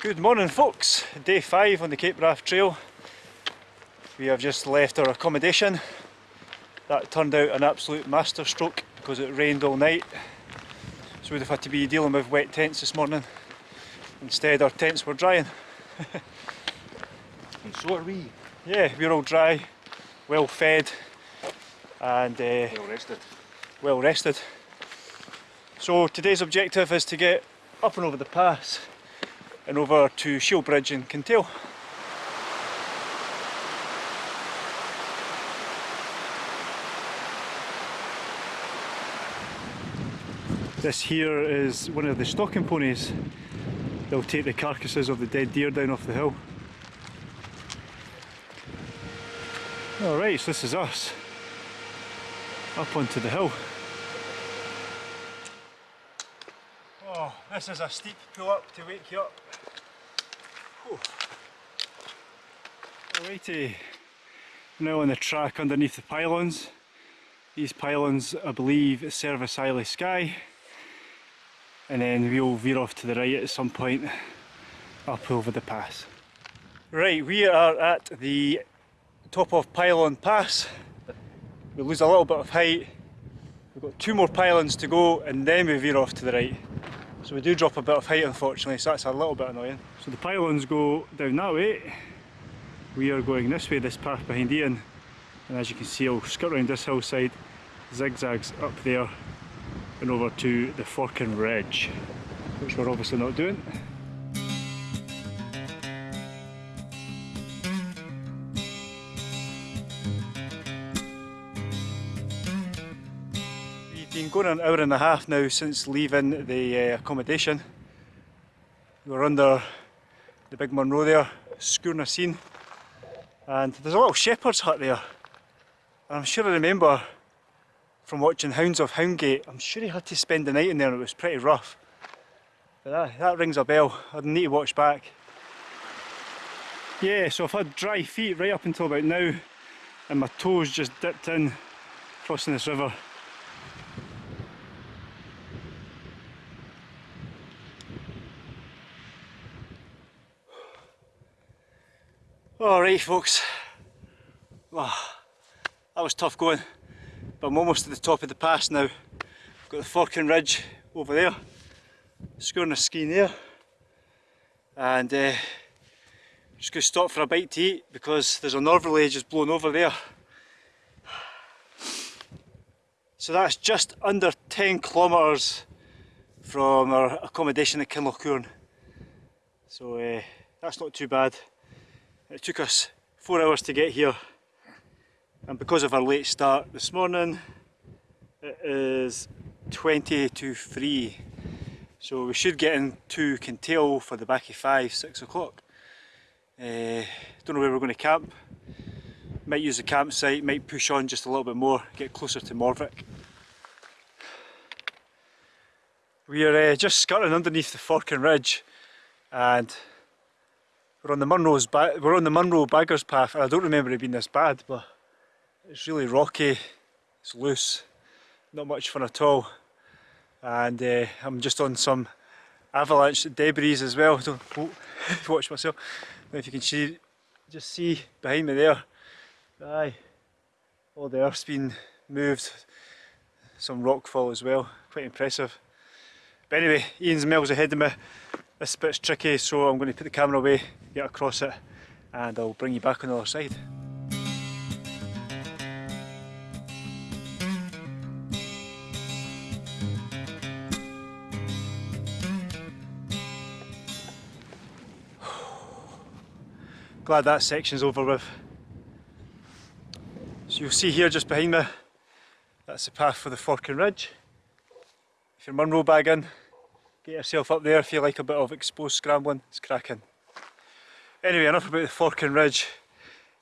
Good morning folks, day 5 on the Cape Wrath Trail. We have just left our accommodation. That turned out an absolute masterstroke because it rained all night. So we'd have had to be dealing with wet tents this morning. Instead our tents were drying. and so are we. Yeah, we're all dry, well fed and uh, well rested. Well rested. So today's objective is to get up and over the pass and over to Shiel Bridge in Kintail. This here is one of the stalking ponies. They'll take the carcasses of the dead deer down off the hill. Alright, so this is us. Up onto the hill. Oh, this is a steep pull up to wake you up. Alrighty, uh, now on the track underneath the pylons. These pylons, I believe, service Isle of Skye. And then we'll veer off to the right at some point up over the pass. Right, we are at the top of Pylon Pass. We lose a little bit of height. We've got two more pylons to go and then we veer off to the right. So we do drop a bit of height unfortunately, so that's a little bit annoying. So the pylons go down that way. We are going this way, this path behind Ian. And as you can see, I'll skirt around this hillside, zigzags up there and over to the Forcan Ridge, which we're obviously not doing. Going an hour and a half now since leaving the uh, accommodation. We're under the big Munro there, Sgurr na Sgine, and there's a little shepherd's hut there. And I'm sure I remember from watching Hounds of Houndgate, I'm sure he had to spend the night in there and it was pretty rough. But that, that rings a bell, I'd need to watch back. Yeah, so I've had dry feet right up until about now and my toes just dipped in crossing this river. Alright folks, wow, that was tough going, but I'm almost at the top of the pass now. Got the Forcan Ridge over there, Sgurr na Sgine there, and uh, just going to stop for a bite to eat because there's a northerly just blowing over there. So that's just under 10 kilometres from our accommodation at Kinloch Hourn. So uh, that's not too bad. It took us four hours to get here and because of our late start this morning it is 20 to 3 so we should get into Kintail for the back of 5, 6 o'clock. Uh, don't know where we're going to camp. Might use the campsite, might push on just a little bit more, get closer to Morvich. We are uh, just skirting underneath the Forcan Ridge and we're on the Munro's we're on the Munro Baggers Path I don't remember it being this bad but it's really rocky, it's loose, not much fun at all. And uh, I'm just on some avalanche debris as well, don't oh, watch myself, if you can see, just see behind me there, aye, all the earth's been moved, some rockfall as well, quite impressive. But anyway, Ian's miles ahead of me, this bit's tricky so I'm going to put the camera away get across it and I'll bring you back on the other side. Glad that section's over with. So you'll see here just behind me, that's the path for the Forcan Ridge. If you're Munro bagging, get yourself up there if you like a bit of exposed scrambling, it's cracking. Anyway, enough about the Forcan Ridge.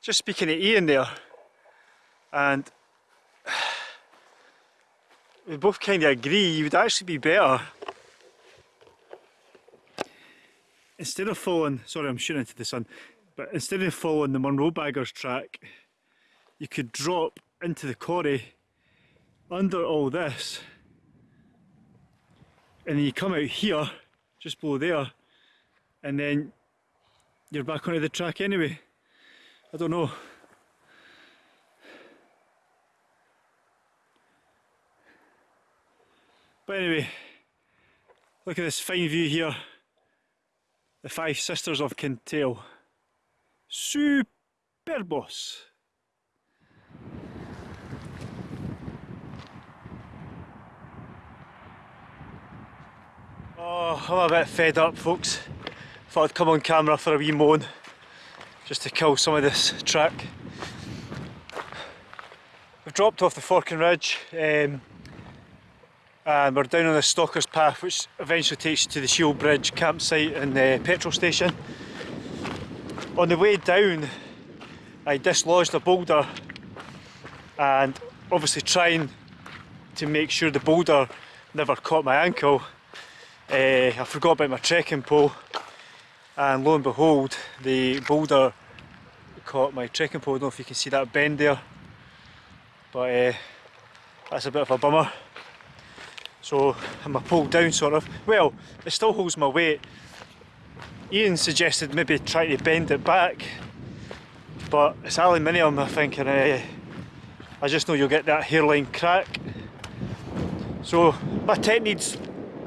Just speaking to Ian there, and we both kind of agree you would actually be better instead of following, sorry I'm shooting into the sun, but instead of following the Munro Baggers track, you could drop into the quarry under all this and then you come out here, just below there, and then you're back onto the track anyway. I don't know. But anyway, look at this fine view here. The Five Sisters of Kintail. Superbos! Oh, I'm a bit fed up folks. Thought I'd come on camera for a wee moan. Just to kill some of this track. We've dropped off the Forcan Ridge um, and we're down on the Stalker's Path which eventually takes you to the Shiel Bridge campsite and the petrol station. On the way down I dislodged a boulder and obviously trying to make sure the boulder never caught my ankle uh, I forgot about my trekking pole and lo and behold the boulder caught my trekking pole, I don't know if you can see that bend there but uh, that's a bit of a bummer. So I'm a pole down sort of, well it still holds my weight. Ian suggested maybe try to bend it back but it's aluminium I think and uh, I just know you'll get that hairline crack. So my tent needs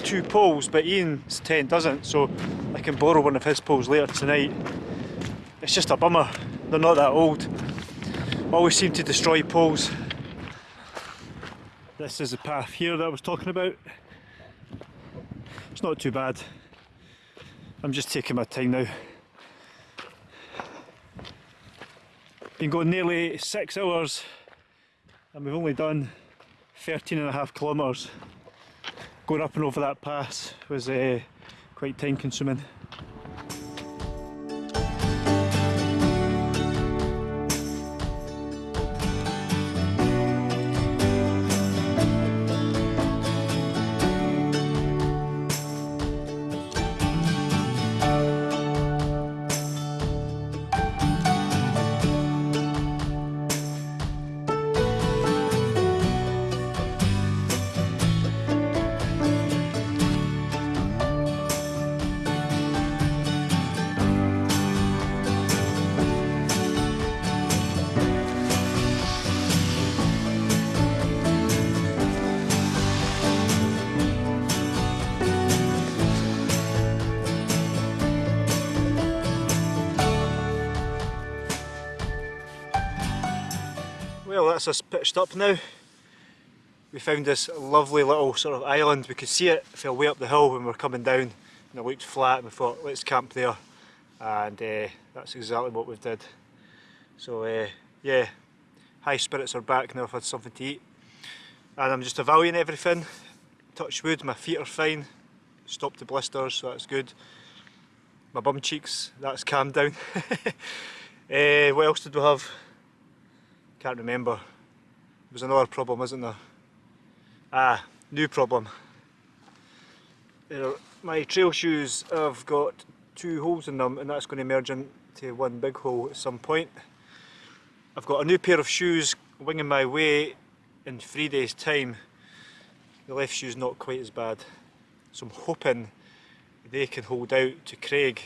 two poles but Ian's tent doesn't so I can borrow one of his poles later tonight. It's just a bummer, they're not that old. Always seem to destroy poles. This is the path here that I was talking about. It's not too bad. I'm just taking my time now. Been going nearly six hours and we've only done 13 and a half kilometres going up and over that pass was uh, quite time consuming. Well that's us pitched up now. We found this lovely little sort of island. We could see it fell way up the hill when we were coming down and it looked flat and we thought let's camp there and uh, that's exactly what we did. So uh, yeah, high spirits are back now I've had something to eat and I'm just evaluating everything. Touch wood, my feet are fine, stopped the blisters so that's good. My bum cheeks, that's calmed down. uh, what else did we have? Can't remember. There's another problem, isn't there? Ah, new problem. my trail shoes have got two holes in them and that's going to merge into one big hole at some point. I've got a new pair of shoes winging my way in three days time. The left shoe's not quite as bad. So I'm hoping they can hold out to Craig.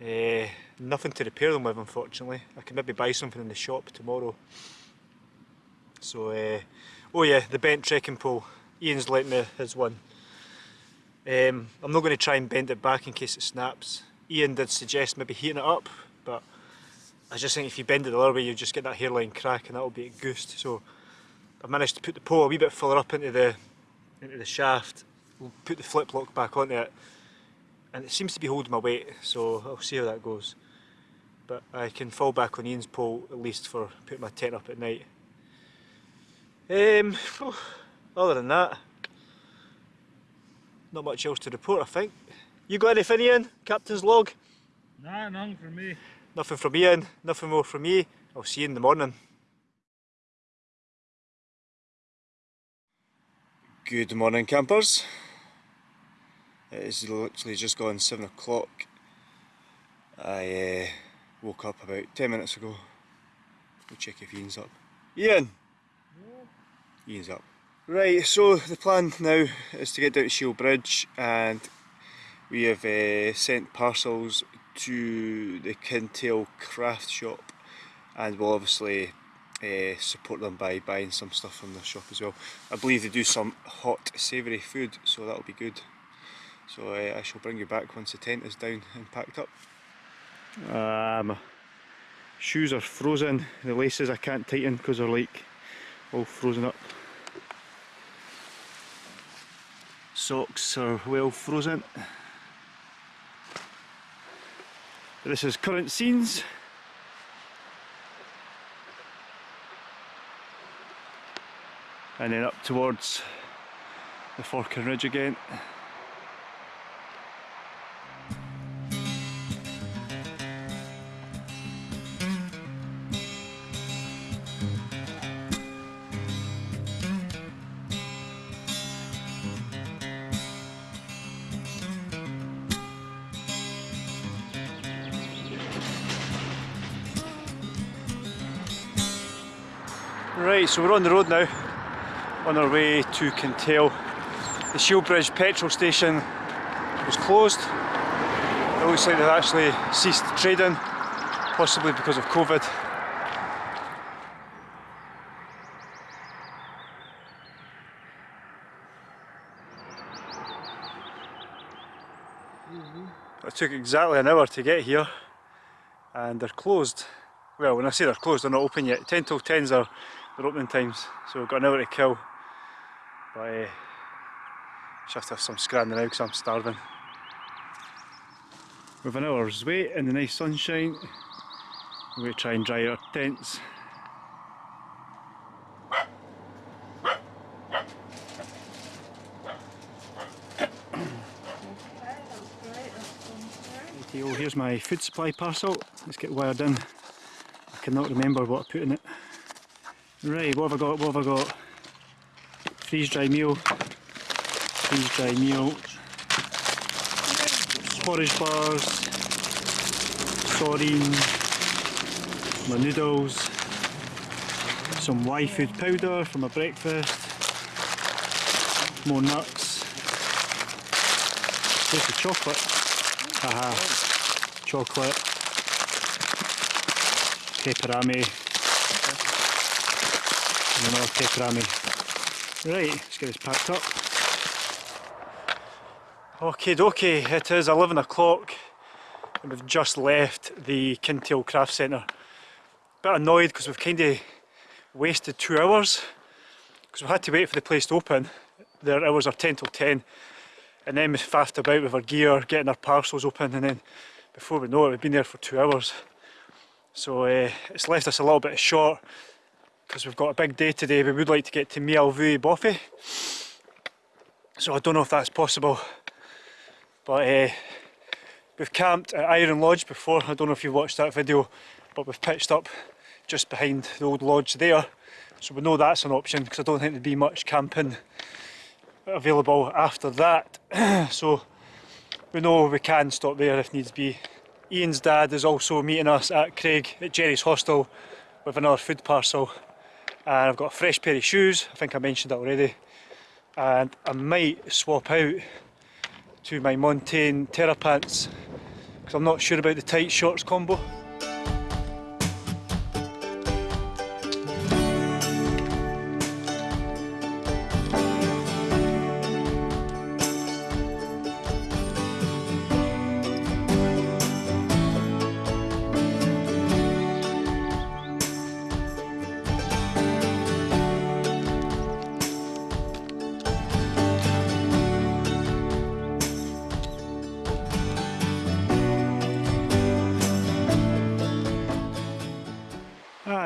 Uh, nothing to repair them with unfortunately. I can maybe buy something in the shop tomorrow. So, uh, oh yeah, the bent trekking pole. Ian's lent me his one. Um, I'm not going to try and bend it back in case it snaps. Ian did suggest maybe heating it up, but I just think if you bend it the other way you just get that hairline crack and that'll be a ghost. So I've managed to put the pole a wee bit further up into the into the shaft, we'll put the flip lock back onto it and it seems to be holding my weight so I'll see how that goes but I can fall back on Ian's pole at least for putting my tent up at night. Um, other than that, not much else to report I think. You got anything Ian? Captain's log? Nah, nothing from me. Nothing from Ian, nothing more from me. I'll see you in the morning. Good morning campers. It is literally just gone 7 o'clock. I uh, woke up about 10 minutes ago. We'll check if Ian's up. Ian! Yeah. Ian's up. Right, so the plan now is to get down to Shiel Bridge and we have uh, sent parcels to the Kintail craft shop and we'll obviously uh, support them by buying some stuff from the shop as well. I believe they do some hot savoury food so that'll be good. So uh, I shall bring you back once the tent is down and packed up. Um, shoes are frozen, the laces I can't tighten because they're like all frozen up. Socks are well frozen. This is current scenes. And then up towards the Forcan Ridge again. So we're on the road now, on our way to Kintail. The Shiel Bridge petrol station was closed. It looks like they've actually ceased trading, possibly because of COVID. Mm-hmm. It took exactly an hour to get here and they're closed. Well, when I say they're closed, they're not open yet. 10 till 10s are their opening times, so we've got an hour to kill. But uh, just have to have some scrambling now because I'm starving. With an hour's wait in the nice sunshine, we're going to try and dry our tents. Here's my food supply parcel. Let's get wired in. I cannot remember what I put in it. Right, what have I got? What have I got? Freeze dry meal. Freeze dry meal. Porridge bars. Sardine. My noodles. Some Y food powder for my breakfast. More nuts. Here's the chocolate. Haha. Chocolate. Pepperami and. Right, let's get this packed up. Okay, dokie, it is 11 o'clock and we've just left the Kintail Craft Centre. Bit annoyed because we've kind of wasted two hours because we've had to wait for the place to open. Their hours are 10 till 10 and then we faffed about with our gear, getting our parcels open and then before we know it we've been there for two hours. So uh, it's left us a little bit short because we've got a big day today. We would like to get to Maol-bhuidhe bothy. So I don't know if that's possible. But uh, we've camped at Iron Lodge before. I don't know if you've watched that video, but we've pitched up just behind the old lodge there. So we know that's an option because I don't think there'd be much camping available after that. so we know we can stop there if needs be. Ian's dad is also meeting us at Craig at Gerry's Hostel with another food parcel and I've got a fresh pair of shoes, I think I mentioned that already. And I might swap out to my Montane Terra pants because I'm not sure about the tight shorts combo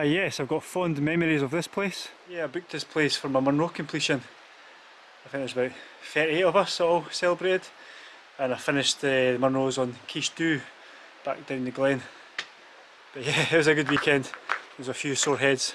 yes, I've got fond memories of this place. Yeah, I booked this place for my Munro completion. I think there's about 38 of us all celebrated. And I finished uh, the Munros on Quiche back down the glen. But yeah, it was a good weekend. There's a few sore heads.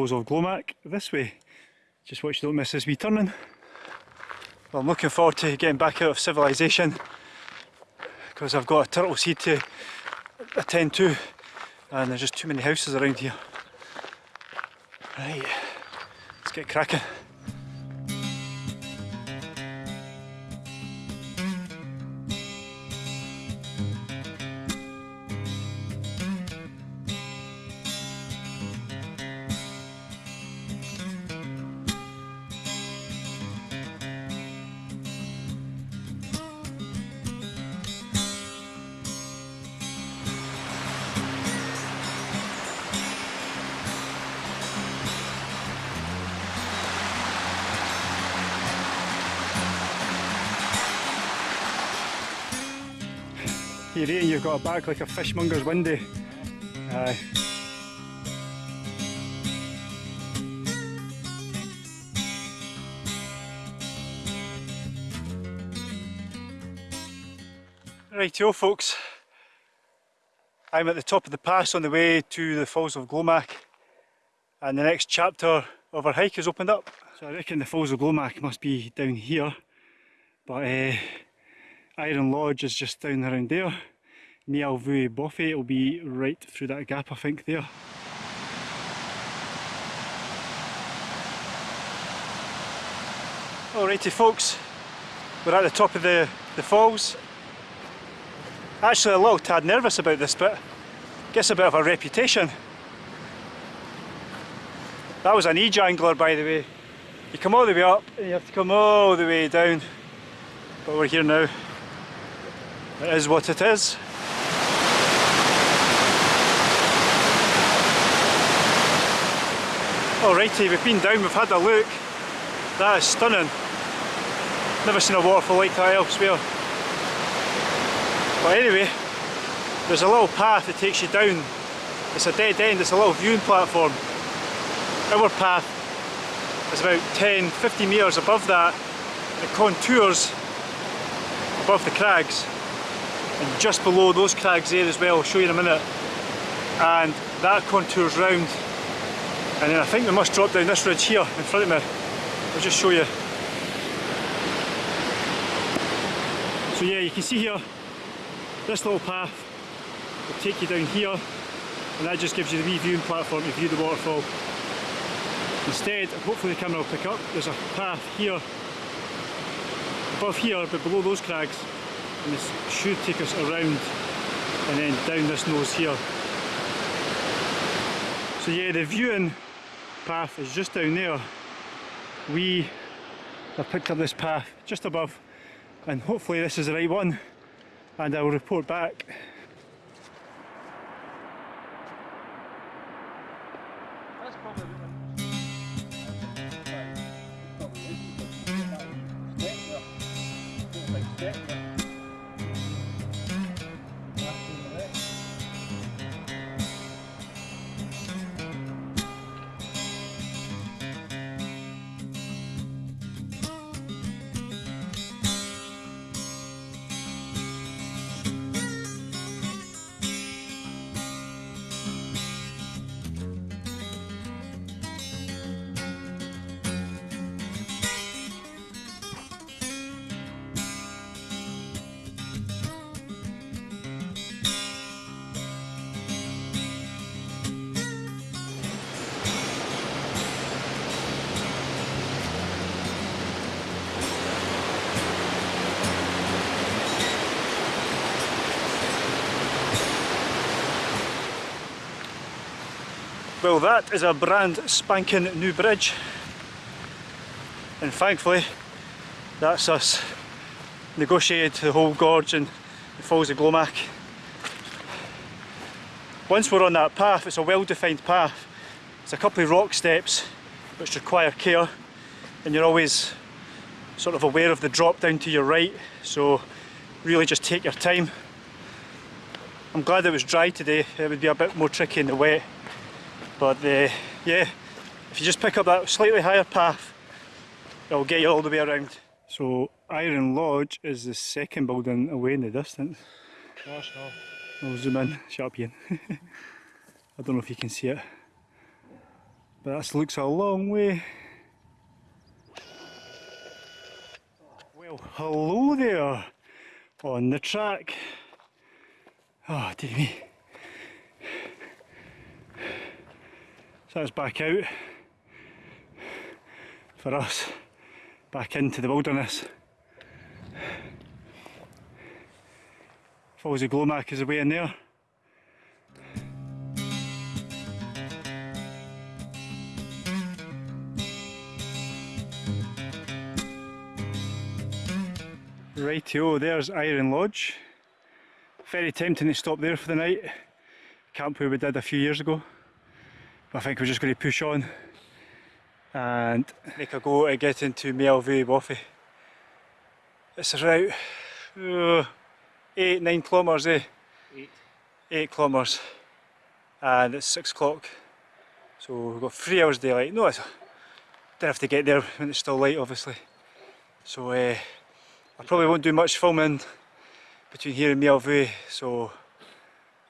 Of Glomach this way. Just watch you don't miss this wee turning. Well, I'm looking forward to getting back out of civilization because I've got a turtle seed to attend to and there's just too many houses around here. Right, let's get cracking. You're eating, you've got a bag like a fishmonger's windy. Aye. Rightio folks, I'm at the top of the pass on the way to the Falls of Glomach and the next chapter of our hike has opened up. So I reckon the Falls of Glomach must be down here but uh, Iron Lodge is just down around there. Maol-bhuidhe bothy will be right through that gap I think there. Alrighty folks, we're at the top of the, the falls. Actually a little tad nervous about this bit. Gets a bit of a reputation. That was an e-jangler by the way. You come all the way up and you have to come all the way down. But we're here now. It is what it is. Alrighty, we've been down, we've had a look. That is stunning. Never seen a waterfall like that elsewhere. But anyway, there's a little path that takes you down. It's a dead end, it's a little viewing platform. Our path is about 10, 50 metres above that. It contours above the crags and just below those crags there as well, I'll show you in a minute. And that contours round. And then I think we must drop down this ridge here in front of me. I'll just show you. So yeah you can see here this little path will take you down here and that just gives you the wee viewing platform to view the waterfall. Instead hopefully the camera will pick up there's a path here above here but below those crags and this should take us around and then down this nose here. So yeah, the viewing path is just down there. We have picked up this path just above and hopefully this is the right one and I will report back Well that is a brand spanking new bridge and thankfully that's us negotiated the whole gorge and the Falls of Glomach. Once we're on that path, it's a well defined path. It's a couple of rock steps which require care and you're always sort of aware of the drop down to your right so really just take your time. I'm glad it was dry today, it would be a bit more tricky in the wet but uh, yeah if you just pick up that slightly higher path it'll get you all the way around. So Iron Lodge is the second building away in the distance. Gosh no. I'll zoom in, shut up Ian. I don't know if you can see it but that looks a long way. Well, hello there on the track. Oh, dear me. So that's back out for us, back into the wilderness. Falls of Glomach is away in there. Rightio, there's Iron Lodge. Very tempting to stop there for the night. Camp where we did a few years ago. I think we're just going to push on and make a go to get into Maol-bhuidhe bothy. It's about uh, 8, 9 kilometres eh? 8. 8 kilometres and it's 6 o'clock so we've got 3 hours daylight. No, I don't have to get there when it's still light obviously. So uh, I probably won't do much filming between here and Maol-bhuidhe, so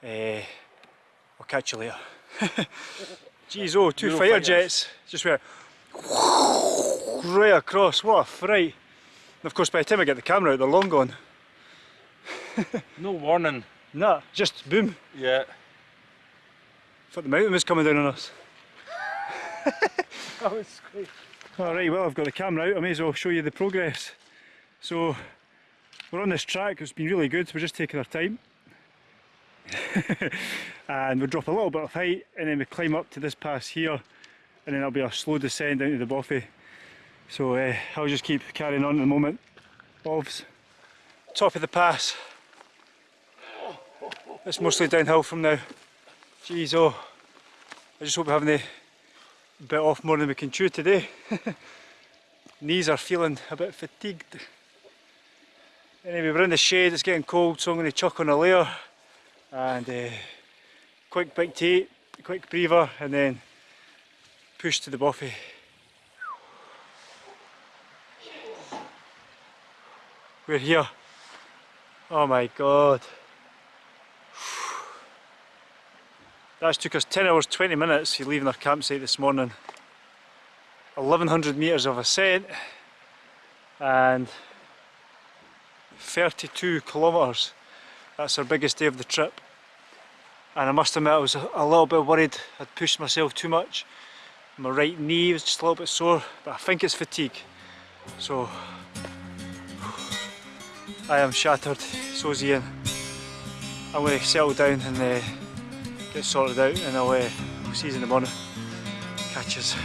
uh, I'll catch you later. Jeez, oh, two Eurofighter fighters. jets just went right across, what a fright. And of course by the time I get the camera out they're long gone. No warning. Nah, just boom. Yeah. Thought the mountain was coming down on us. That was great. Alright, well I've got the camera out, I may as well show you the progress. So, we're on this track, it's been really good, we're just taking our time. and we drop a little bit of height and then we climb up to this pass here and then it'll be a slow descent down to the bothy. So uh, I'll just keep carrying on at the moment. Ovs. Top of the pass. It's mostly downhill from now. Jeez oh. I just hope we haven't bit off more than we can chew today. Knees are feeling a bit fatigued. Anyway, we're in the shade, it's getting cold, so I'm going to chuck on a layer and uh, quick big tea, quick breather, and then push to the buffet. We're here. Oh my god. That's took us 10 hours 20 minutes leaving our campsite this morning. 1100 metres of ascent and 32 kilometres. That's our biggest day of the trip. And I must admit I was a, little bit worried I'd pushed myself too much. My right knee was just a little bit sore, but I think it's fatigue. So I am shattered, so's Ian. I'm going to settle down and uh, get sorted out and I'll uh, see you in the morning. Catch us.